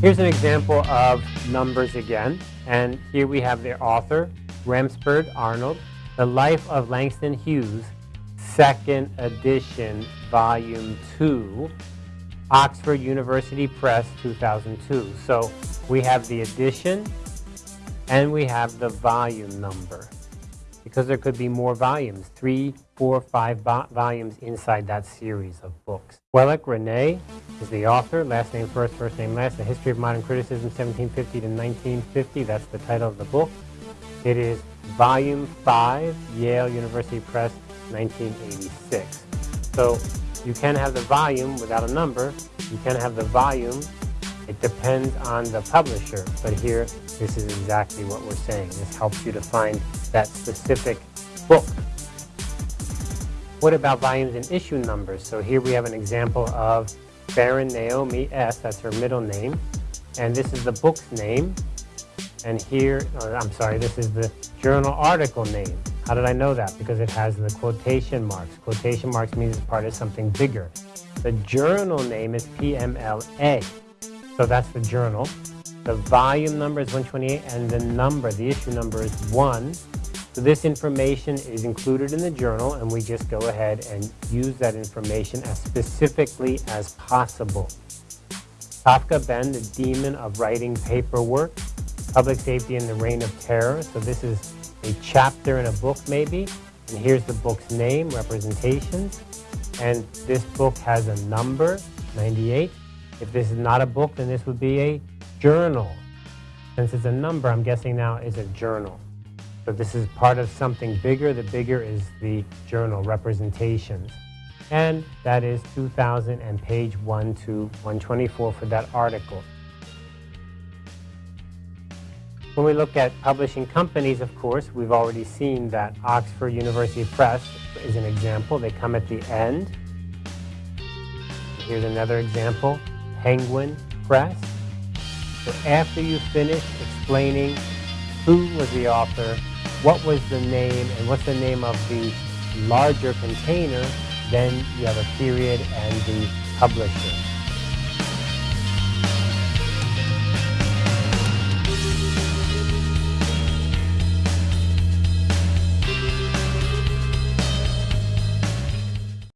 Here's an example of numbers again. And here we have the author, Rampersad Arnold, The Life of Langston Hughes, second edition, volume 2, Oxford University Press, 2002. So we have the edition and we have the volume number because there could be more volumes, three, four, five volumes inside that series of books. Wellek René is the author, last name first, first name last, The History of Modern Criticism, 1750 to 1950. That's the title of the book. It is volume 5, Yale University Press, 1986. So you can have the volume without a number. You can have the volume. It depends on the publisher. But here, this is exactly what we're saying. This helps you to find that specific book. What about volumes and issue numbers? So here we have an example of Baron Naomi S. That's her middle name. And this is the book's name. And here, oh, I'm sorry, this is the journal article name. How did I know that? Because it has the quotation marks. Quotation marks means it's part of something bigger. The journal name is PMLA. So that's the journal. The volume number is 128 and the number, the issue number is 1. So this information is included in the journal and we just go ahead and use that information as specifically as possible. Kafka Ben, the demon of writing paperwork, public safety in the reign of terror. So this is a chapter in a book maybe, and here's the book's name, representations, and this book has a number, 98. If this is not a book, then this would be a journal. Since it's a number, I'm guessing now is a journal. So this is part of something bigger. The bigger is the journal representations. And that is 2000 and page 1 to 124 for that article. When we look at publishing companies, of course, we've already seen that Oxford University Press is an example. They come at the end. Here's another example, Penguin Press. So after you finish explaining who was the author, what was the name, and what's the name of the larger container, then you have a period and the publisher.